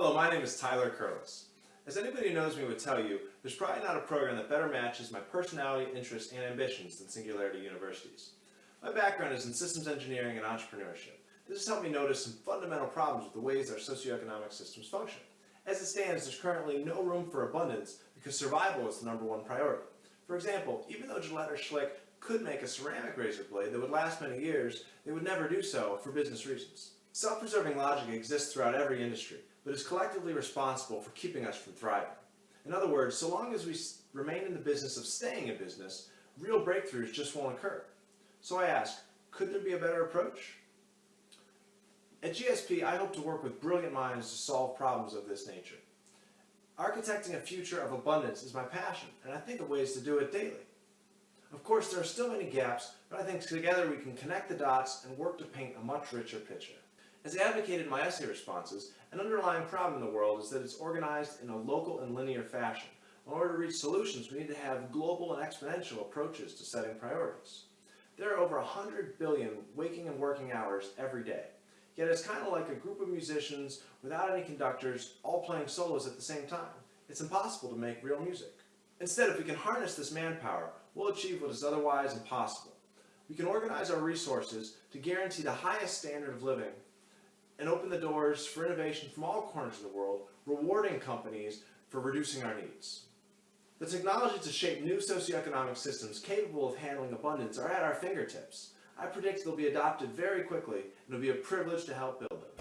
Hello, my name is Tyler Curlis. As anybody who knows me would tell you, there's probably not a program that better matches my personality, interests, and ambitions than Singularity University's. My background is in systems engineering and entrepreneurship. This has helped me notice some fundamental problems with the ways our socioeconomic systems function. As it stands, there's currently no room for abundance because survival is the number one priority. For example, even though Gillette or Schick could make a ceramic razor blade that would last many years, they would never do so for business reasons. Self-preserving logic exists throughout every industry, but is collectively responsible for keeping us from thriving. In other words, so long as we remain in the business of staying in business, real breakthroughs just won't occur. So I ask, could there be a better approach? At GSP, I hope to work with brilliant minds to solve problems of this nature. Architecting a future of abundance is my passion, and I think of ways to do it daily. Of course, there are still many gaps, but I think together we can connect the dots and work to paint a much richer picture. As advocated in my essay responses, an underlying problem in the world is that it's organized in a local and linear fashion. In order to reach solutions, we need to have global and exponential approaches to setting priorities. There are over 100 billion waking and working hours every day. Yet it's kind of like a group of musicians without any conductors all playing solos at the same time. It's impossible to make real music. Instead, if we can harness this manpower, we'll achieve what is otherwise impossible. We can organize our resources to guarantee the highest standard of living and open the doors for innovation from all corners of the world, rewarding companies for reducing our needs. The technology to shape new socioeconomic systems capable of handling abundance are at our fingertips. I predict they'll be adopted very quickly, and it'll be a privilege to help build them.